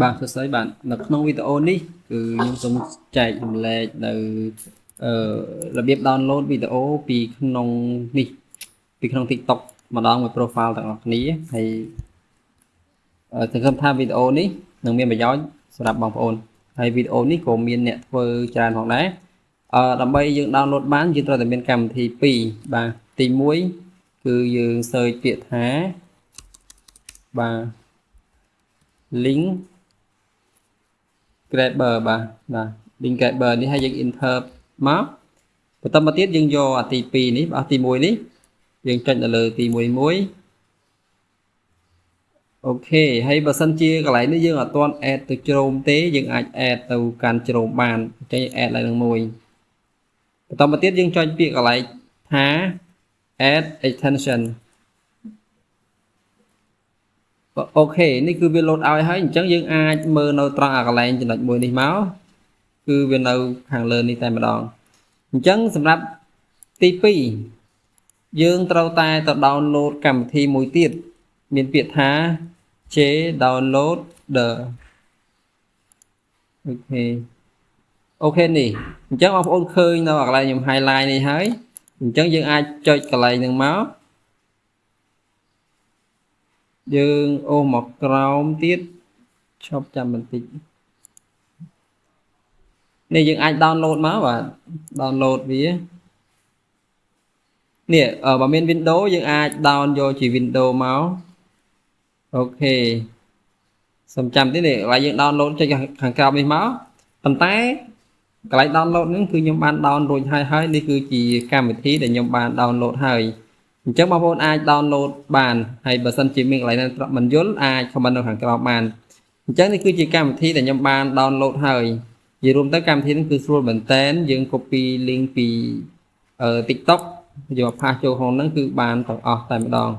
បាទសួស្តីបាទនៅក្នុងវីដេអូនេះគឺខ្ញុំសូមចែករំលែកនៅអឺរបៀប download វីដេអូពីក្នុងនេះពីក្នុង TikTok ម្ដងមួយ profile ទាំងអស់គ្នាហើយសង្ឃឹមថាវីដេអូនេះនឹងមានប្រយោជន៍សម្រាប់បងប្អូនហើយវីដេអូនេះក៏មានអ្នកធ្វើច្រើនផងដែរអឺដើម្បីយើង download បានយើងត្រូវតែមានកម្មវិធី2បាទទី1គឺយើង search ពាក្យថាបាទ link grabber បាទបាទ link grabber នេះហើយយើង enter មកបន្តមកទៀតយើងយកអាទី2នេះបាទទី1នេះយើងចុចនៅលើទី1មួយអូខេហើយបើសិនជាកន្លែងនេះយើងអត់ទាន់ add ទៅជ្រោមទេយើងអាច add ទៅកាន់ជ្រោមបានអញ្ចឹង add ឡើងនឹងមួយបន្តមកទៀតយើងចុចពាក្យកន្លែងថា add extension OK នេះគឺវា load ឲ្យហើយអញ្ចឹងយើងអាចមើលនៅត្រង់អាកន្លែងចំណុចមួយនេះមកគឺវានៅខាងលើនេះតែម្ដងអញ្ចឹងសម្រាប់ទី2យើងត្រូវតែទៅ download កម្មវិធីមួយទៀតមានពាក្យថា J download the OK OK នេះអញ្ចឹងបងប្អូនឃើញនៅកន្លែងខ្ញុំ highlight នេះហើយអញ្ចឹងយើងអាចចុចកន្លែងហ្នឹងមក យើងអូសមកក្រោមទៀតឈប់ចាំបន្តិចនេះយើងអាច download មកបាទ download វានេះបើមាន Windows យើងអាច down យកជា Windows មកអូខេសំចាំទៀតនេះកន្លែងយើង download ចុចខាងក្រោមនេះមកប៉ុន្តែកន្លែង download ហ្នឹងគឺខ្ញុំបាន down រួចហើយហើយនេះគឺជាកម្មវិធីដែលខ្ញុំបាន download ហើយ អញ្ចឹងបងប្អូនអាច download បានហើយបើសិនជាមានកន្លែងណាមិនយល់អាច comment នៅខាងក្រោមបានអញ្ចឹងនេះគឺជាកម្មវិធីដែលខ្ញុំបាន download ហើយនិយាយរួមទៅកម្មវិធីនេះគឺស្រួលមែនតែនយើង copy link ពី TikTok យកផាសចូលក្នុងហ្នឹងគឺបានទាំងអស់តែម្ដង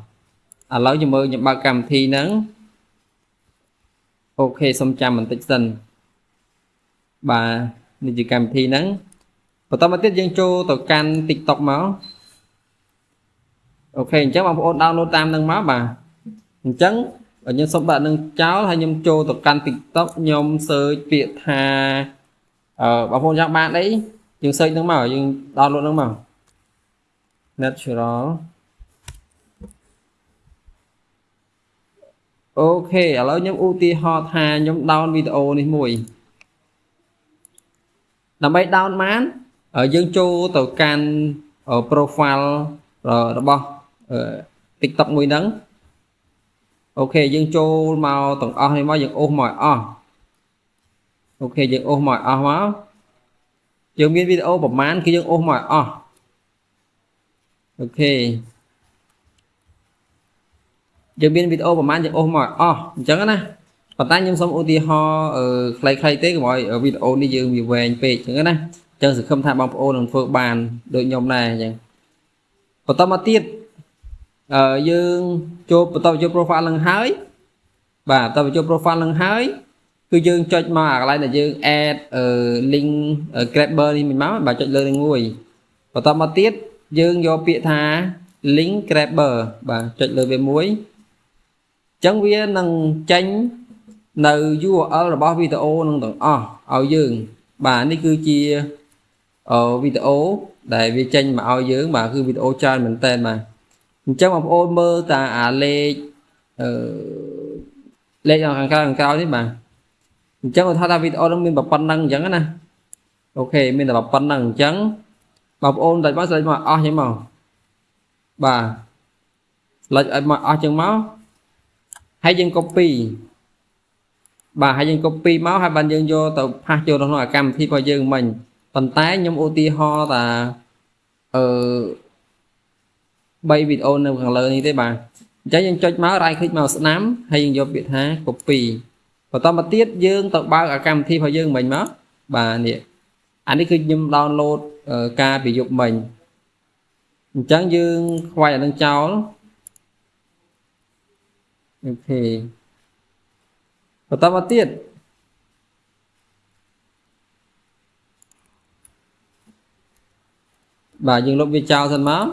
ឥឡូវយើងមើលខ្ញុំបើកកម្មវិធីហ្នឹងអូខេសុំចាំបន្តិចសិនបាទនេះជាកម្មវិធីហ្នឹងបន្តមកទៀតយើងចូលទៅកាន់ TikTok មក អូខេអញ្ចឹងបងប្អូន download តាមនឹងមកបាទអញ្ចឹងខ្ញុំសូមដាក់នឹងចោលហើយខ្ញុំចូលទៅកាន់ TikTok ខ្ញុំ search ពាក្យថាអឺបងប្អូនចង់បានអីយើង search នឹងមកយើង download នឹងមក natural OK ឥឡូវខ្ញុំឧទាហរណ៍ថាខ្ញុំ down វីដេអូនេះមួយដើម្បី down បានយើងចូលទៅកាន់ profile របស់ TikTok មួយហ្នឹង OK យើងចូលមកទាំងអស់នេះមកយើងអូសមកអស់ OK យើងអូសមកអស់មកយើងមានវីដេអូប្រហែលគឺយើងអូសមកអស់អូខេយើងមានវីដេអូប្រហែលយើងអូសមកអស់អញ្ចឹងណាប៉ុន្តែខ្ញុំសូមឧទាហរណ៍ខ្លីៗទេកុំឲ្យវីដេអូនេះយើងវាវែងពេកអញ្ចឹងណាអញ្ចឹងសង្ឃឹមថាបងប្អូននឹងធ្វើបានដូចខ្ញុំដែរអញ្ចឹងបន្តមកទៀតអឺ យើងចូលបន្តចូល profile នឹងហើយបាទបន្តចូល profile នឹងហើយគឺយើងចុចមកអាកន្លែងដែលយើង add link grabber នេះមកបាទចុចលើនឹងមួយបន្តមកទៀតយើងយកពាក្យថា link grabber បាទចុចលើវាមួយអញ្ចឹងវានឹងចេញនៅ URL របស់វីដេអូនឹងទាំងអស់ឲ្យយើង បាទនេះគឺជាវីដេអូដែលវាចេញមកឲ្យយើងបាទគឺវីដេអូច្រើនមែនតើបាទ អញ្ចឹងបងប្អូនមើលតាអាលេខអឺលេខខាងក្រៅខាងក្រៅនេះបាទអញ្ចឹងគាត់ថាថាវីដេអូនឹងមានប៉ុណ្្នឹងអញ្ចឹងណាអូខេមានតែប៉ុណ្្នឹងអញ្ចឹងបងប្អូនតែមកស្លេចមកអស់អញ្ចឹងមកបាទស្លេចឲ្យមកអស់អញ្ចឹងមកហើយយើង copy បាទហើយយើង copy មកហើយបានយើងយកទៅផាសចូលក្នុងកម្មវិធីរបស់យើងមិញប៉ុន្តែខ្ញុំឧទាហរណ៍ថាអឺ 3វីដេអូនៅខាងលើនេះទេបាទអញ្ចឹងយើងចុចមក right click មកស្ដាំហើយយើងយកពាក្យថា copy បន្តមកទៀតយើងទៅបើកអាកម្មវិធីរបស់យើងមិញមកបាទនេះអានេះគឺខ្ញុំ download ការពីយប់មិញអញ្ចឹងយើងខ្វាយអានឹងចោលអូខេបន្តមកទៀតបាទយើងលុបវាចោលសិនមក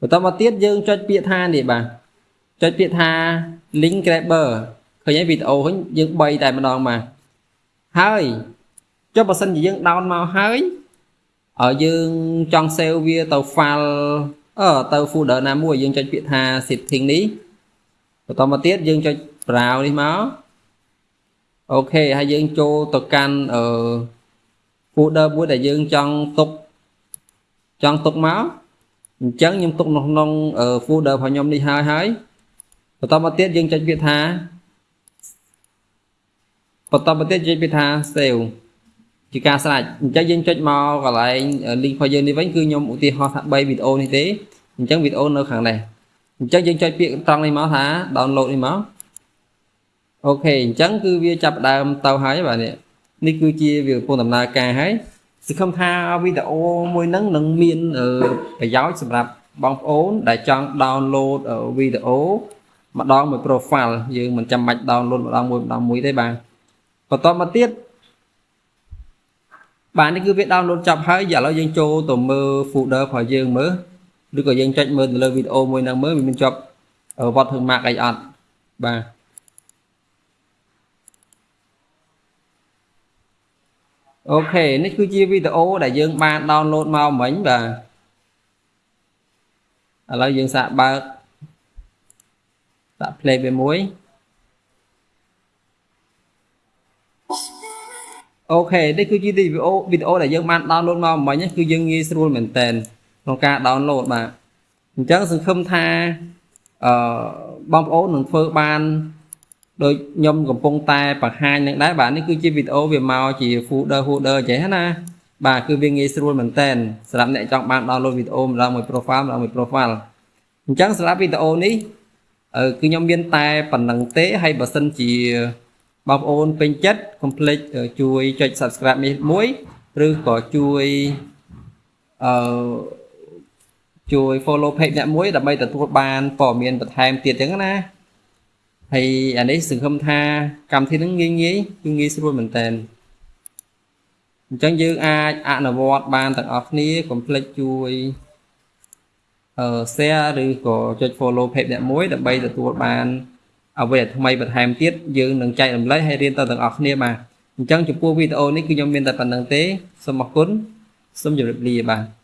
បន្តមកទៀតយើងចុចពាក្យថានេះបាទចុចពាក្យថា link grabber ឃើញហើយវីដេអូហ្នឹងយើង3តែម្ដងមកហើយចុះបើសិនជាយើង down មកហើយឲ្យយើងចង់ save វាទៅ file អឺទៅ folder ណាមួយយើងចុចពាក្យថា setting នេះបន្តមកទៀតយើងចុច browse នេះមកអូខេហើយយើងចូលទៅកាន់អឺ folder មួយដែលយើងចង់ទុកចង់ទុកមក អញ្ចឹងខ្ញុំទុកនៅក្នុង folder របស់ខ្ញុំនេះហើយហើយបន្តមកទៀតយើងចុចពាក្យថាបន្តមកទៀតចុចពាក្យថា save ជាការស្រេចអញ្ចឹងយើងចុចមកកន្លែង link របស់យើងនេះវិញគឺខ្ញុំឧទាហរណ៍ថា3វីដេអូនេះទេអញ្ចឹងវីដេអូនៅខាងនេះអញ្ចឹងយើងចុចពាក្យត្រង់នេះមកថា download នេះមកអូខេអញ្ចឹងគឺវាចាប់ដើមទៅហើយបាទនេះនេះគឺជាវាកំពុងដំណើរការហើយ សង្ឃឹមថាវីដេអូមួយហ្នឹងនឹងមានប្រយោជន៍សម្រាប់បងប្អូន ដែលចង់ download វីដេអូម្ដងមួយ profile យើងមិនចាំបាច់ download ម្ដងមួយម្ដងមួយទេបាទបន្តមកទៀតបាទនេះគឺវា download ចប់ហើយឥឡូវយើងចូលទៅមើល folder របស់យើងមើលឬក៏យើងចុចមើលទៅលើវីដេអូមួយហ្នឹងមើលវាមានជាប់វត្តធ្វើ mark អីអត់បាទ អូខេនេះគឺជាវីដេអូដែលយើងបាន download មកមិញបាទឥឡូវយើងសាកបើកដាក់ play វាមួយអូខេនេះគឺជាវីដេអូវីដេអូដែលយើងបាន download មកមិញគឺយើងងាយស្រួលមែនតើក្នុងការ download បាទអញ្ចឹងសង្ឃឹមថាអឺបងប្អូននឹងធ្វើបាន ដូចខ្ញុំកំពុងតែបង្ហាញនឹងដែរបាទនេះគឺជាវីដេអូវាមកជា folder folder ចេះណាបាទគឺវាងាយស្រួលមែនតើសម្រាប់អ្នកចង់បាន download វីដេអូម្ដងមួយ profile ម្ដងមួយ profile អញ្ចឹងសម្រាប់វីដេអូនេះគឺខ្ញុំមានតែប៉ុណ្្នឹងទេហើយបើសិនជាបងប្អូនពេញចិត្តកុំភ្លេចជួយចុច subscribe នេះមួយឬក៏ជួយអឺជួយ follow page អ្នកមួយដើម្បីទទួលបានព័ត៌មានបន្ថែមទៀតចឹងណា ហើយអានេះសង្ឃឹមថាកម្មវិធីហ្នឹងងាយងាយគឺងាយស្រួលមែនតើអញ្ចឹងយើងអាចអនុវត្តបានទាំងអស់គ្នាកុំភ្លេចជួយអឺ share ឬក៏ចុច follow page អ្នកមួយដើម្បីទទួលបានអ្វីដែលថ្មីបន្ថែមទៀតយើងនឹងចែករំលែកហើយរៀនទៅទាំងអស់គ្នាបាទអញ្ចឹងចំពោះវីដេអូនេះគឺខ្ញុំមានតែប៉ុណ្្នឹងទេសូមអរគុណសូមជម្រាបលាបាទ